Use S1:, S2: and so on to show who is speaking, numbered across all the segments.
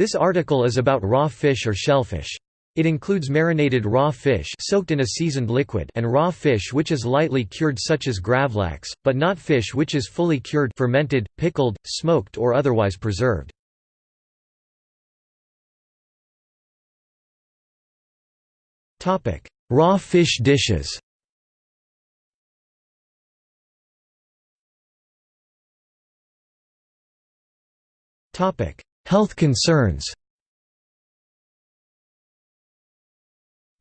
S1: This article is about raw fish or shellfish. It includes marinated raw fish soaked in a seasoned liquid and raw fish which is lightly cured such as gravlax, but not fish which is fully cured fermented, pickled, smoked or otherwise preserved. raw fish dishes Health concerns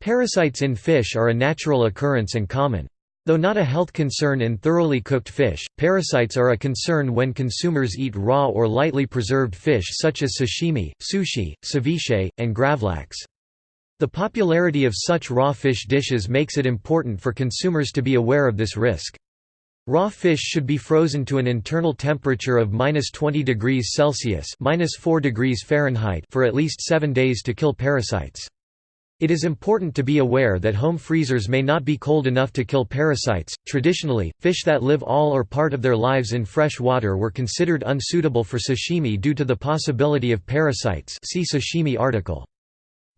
S1: Parasites in fish are a natural occurrence and common. Though not a health concern in thoroughly cooked fish, parasites are a concern when consumers eat raw or lightly preserved fish such as sashimi, sushi, ceviche, and gravlax. The popularity of such raw fish dishes makes it important for consumers to be aware of this risk. Raw fish should be frozen to an internal temperature of minus 20 degrees Celsius minus 4 degrees Fahrenheit for at least seven days to kill parasites. It is important to be aware that home freezers may not be cold enough to kill parasites. Traditionally, fish that live all or part of their lives in fresh water were considered unsuitable for sashimi due to the possibility of parasites. See sashimi article.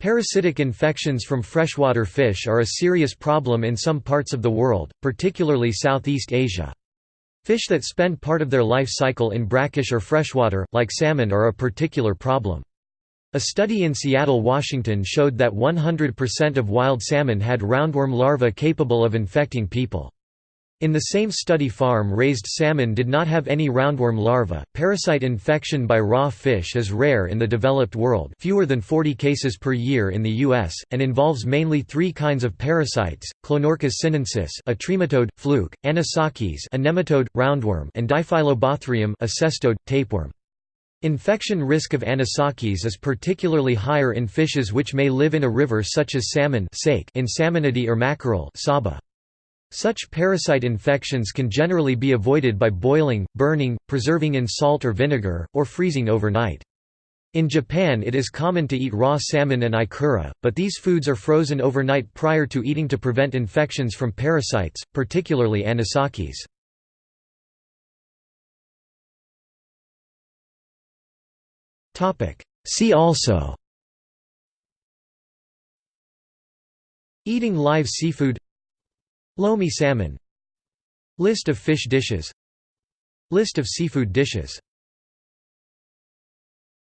S1: Parasitic infections from freshwater fish are a serious problem in some parts of the world, particularly Southeast Asia. Fish that spend part of their life cycle in brackish or freshwater, like salmon are a particular problem. A study in Seattle, Washington showed that 100% of wild salmon had roundworm larvae capable of infecting people. In the same study farm-raised salmon did not have any roundworm larvae. Parasite infection by raw fish is rare in the developed world, fewer than 40 cases per year in the US, and involves mainly three kinds of parasites: Clonorchis sinensis, a trematode, fluke; Anisakis, a nematode, roundworm; and Diphyllobothrium, a cestode, tapeworm. Infection risk of anisakis is particularly higher in fishes which may live in a river such as salmon in salmonidae or mackerel saba. Such parasite infections can generally be avoided by boiling, burning, preserving in salt or vinegar, or freezing overnight. In Japan it is common to eat raw salmon and ikura, but these foods are frozen overnight prior to eating to prevent infections from parasites, particularly anisakis. See also Eating live seafood Lomi salmon. List of fish dishes. List of seafood dishes